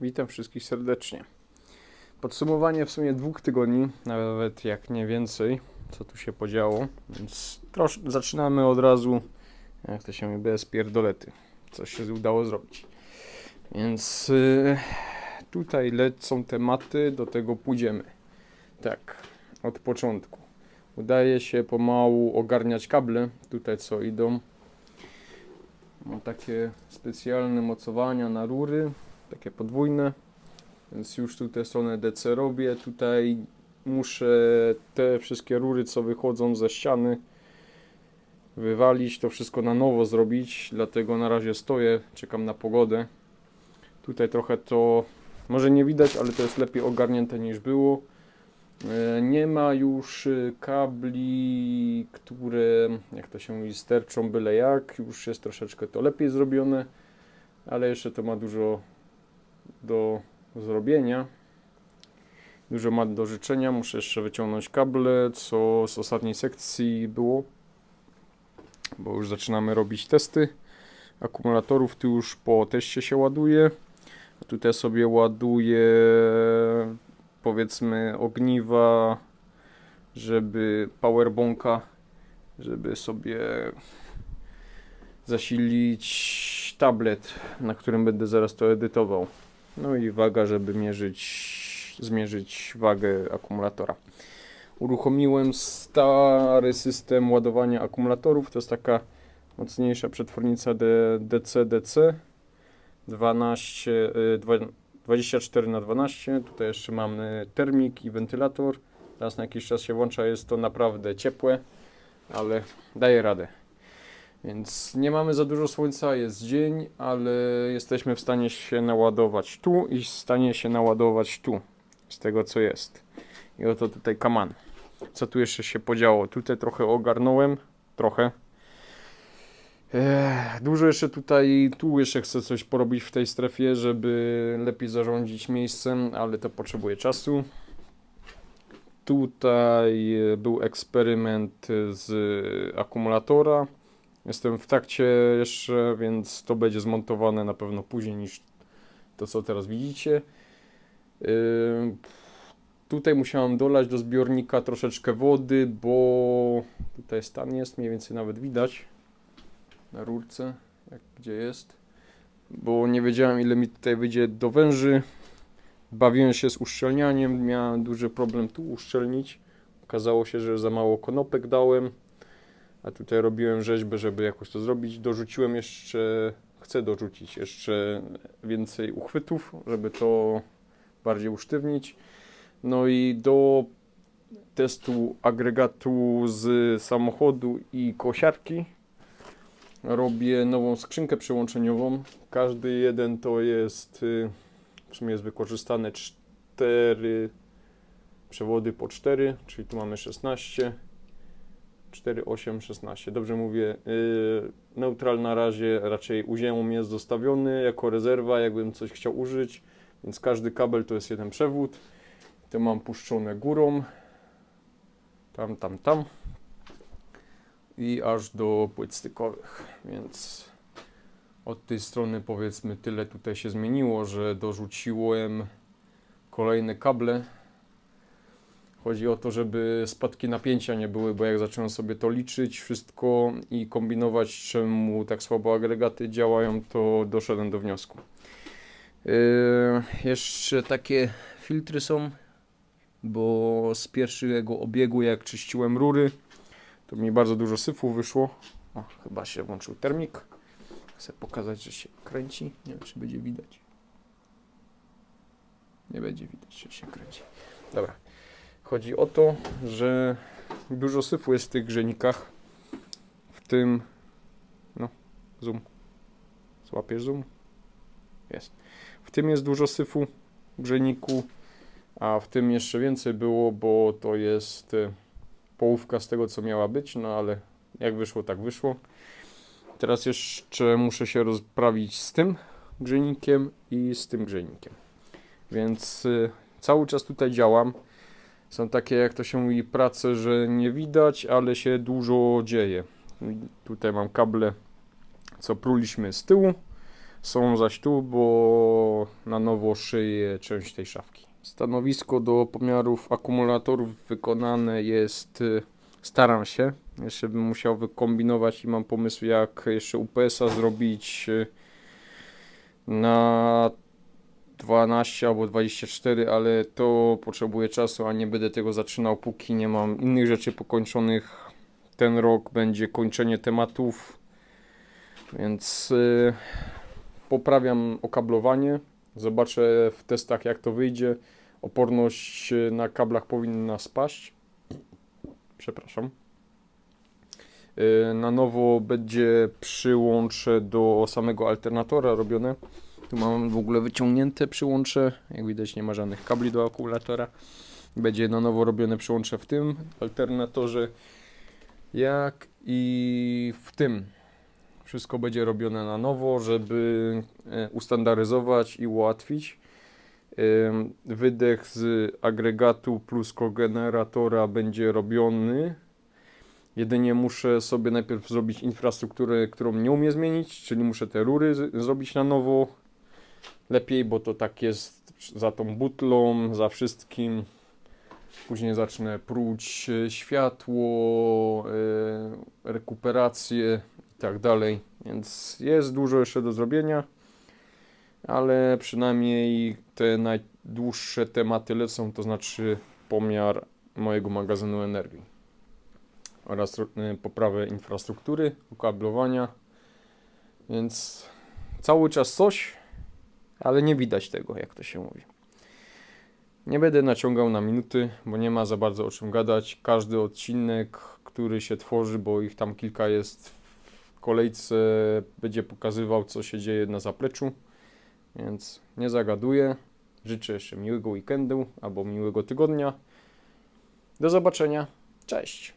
Witam wszystkich serdecznie. Podsumowanie w sumie dwóch tygodni, nawet jak nie więcej, co tu się podziało, więc trosz, zaczynamy od razu, jak to się mówi, bez pierdolety, co się udało zrobić. Więc y, tutaj lecą tematy, do tego pójdziemy. Tak, od początku. Udaje się pomału ogarniać kable, tutaj co idą. Mam takie specjalne mocowania na rury, takie podwójne, więc już tutaj stronę DC robię. Tutaj muszę te wszystkie rury, co wychodzą ze ściany, wywalić, to wszystko na nowo zrobić, dlatego na razie stoję, czekam na pogodę. Tutaj trochę to może nie widać, ale to jest lepiej ogarnięte niż było. E, Nie ma już y, kabli, które, jak to się mówi, sterczą byle jak. Już jest troszeczkę to lepiej zrobione, ale jeszcze to ma dużo do zrobienia. Dużo ma do życzenia. Muszę jeszcze wyciągnąć kable, co z ostatniej sekcji było, bo już zaczynamy robić testy. Akumulatorów tu już po teście się ładuje. Tutaj sobie ładuję powiedzmy ogniwa, żeby powerbonka, żeby sobie zasilić tablet, na którym będę zaraz to edytował. No i waga, żeby mierzyć, zmierzyć wagę akumulatora. Uruchomiłem stary system ładowania akumulatorów. To jest taka mocniejsza przetwornica DC-DC 12, y, 24 na 12 Tutaj jeszcze mamy termik i wentylator. Raz na jakiś czas się włącza, jest to naprawdę ciepłe, ale daje radę. Więc nie mamy za dużo słońca, jest dzień, ale jesteśmy w stanie się naładować tu i w stanie się naładować tu, z tego co jest. I oto tutaj kaman. Co tu jeszcze się podziało? Tutaj trochę ogarnąłem, trochę. Dużo jeszcze tutaj, tu jeszcze chcę coś porobić w tej strefie, żeby lepiej zarządzić miejscem, ale to potrzebuje czasu. Tutaj był eksperyment z akumulatora. Jestem w trakcie jeszcze, więc to będzie zmontowane na pewno później niż to, co teraz widzicie. Tutaj musiałem dolać do zbiornika troszeczkę wody, bo tutaj stan jest, mniej więcej nawet widać na rurce, jak gdzie jest. Bo nie wiedziałem ile mi tutaj wyjdzie do węży. Bawiłem się z uszczelnianiem, miałem duży problem tu uszczelnić. Okazało się, że za mało konopek dałem. A tutaj robiłem rzeźbę, żeby jakoś to zrobić. Dorzuciłem jeszcze, chcę dorzucić jeszcze więcej uchwytów, żeby to bardziej usztywnić. No i do testu agregatu z samochodu i kosiarki robię nową skrzynkę przełączeniową. Każdy jeden to jest, y, w sumie jest wykorzystane 4 przewody po 4, czyli tu mamy 16. 4, 8, 16. Dobrze mówię. Yy, neutral na razie raczej u ziemi jest zostawiony jako rezerwa, jakbym coś chciał użyć, więc każdy kabel to jest jeden przewód. Te mam puszczone górą. Tam, tam, tam. I aż do płyt stykowych, więc od tej strony powiedzmy tyle tutaj się zmieniło, że dorzuciłem kolejne kable. Chodzi o to, żeby spadki napięcia nie były, bo jak zacząłem sobie to liczyć wszystko i kombinować, czemu tak słabo agregaty działają, to doszedłem do wniosku. Yy, jeszcze takie filtry są, bo z pierwszego obiegu, jak czyściłem rury, to mi bardzo dużo syfu wyszło. O, chyba się włączył termik. Chcę pokazać, że się kręci. Nie wiem, czy będzie widać. Nie będzie widać, że się kręci. Dobra. Chodzi o to, że dużo syfu jest w tych grzenikach. W tym. No, zoom. Złapiesz zoom? Jest. W tym jest dużo syfu w grzejniku, a w tym jeszcze więcej było, bo to jest e, połówka z tego, co miała być, no ale jak wyszło, tak wyszło. Teraz jeszcze muszę się rozprawić z tym grzejnikiem i z tym grzejnikiem. Więc y, cały czas tutaj działam. Są takie, jak to się mówi, prace, że nie widać, ale się dużo dzieje. Tutaj mam kable, co pruliśmy z tyłu, są zaś tu, bo na nowo szyję część tej szafki. Stanowisko do pomiarów akumulatorów wykonane jest, y, staram się, jeszcze bym musiał wykombinować i mam pomysł jak jeszcze UPS-a zrobić y, na 12 albo 24, ale to potrzebuje czasu, a nie będę tego zaczynał póki nie mam innych rzeczy pokończonych. Ten rok będzie kończenie tematów, więc y, poprawiam okablowanie. Zobaczę w testach jak to wyjdzie. Oporność y, na kablach powinna spaść. Przepraszam. Y, Na nowo będzie przyłącze do samego alternatora robione. Tu mam w ogóle wyciągnięte przyłącze. Jak widać nie ma żadnych kabli do akumulatora. Będzie na nowo robione przyłącze w tym alternatorze, jak i w tym. Wszystko będzie robione na nowo, żeby e, ustandaryzować i ułatwić. Wydech z agregatu plus kogeneratora będzie robiony. Jedynie muszę sobie najpierw zrobić infrastrukturę, którą nie umiem zmienić, czyli muszę te rury zrobić na nowo. Lepiej, bo to tak jest za tą butlą, za wszystkim. Później zacznę pruć e, światło, e, rekuperację i tak dalej. Więc jest dużo jeszcze do zrobienia, ale przynajmniej te najdłuższe tematy lecą, to znaczy pomiar mojego magazynu energii oraz y, poprawę infrastruktury, ukablowania. Więc cały czas coś, ale nie widać tego, jak to się mówi. Nie będę naciągał na minuty, bo nie ma za bardzo o czym gadać. Każdy odcinek, który się tworzy, bo ich tam kilka jest w kolejce, będzie pokazywał, co się dzieje na zapleczu. Więc nie zagaduję. Życzę jeszcze miłego weekendu albo miłego tygodnia. Do zobaczenia. Cześć.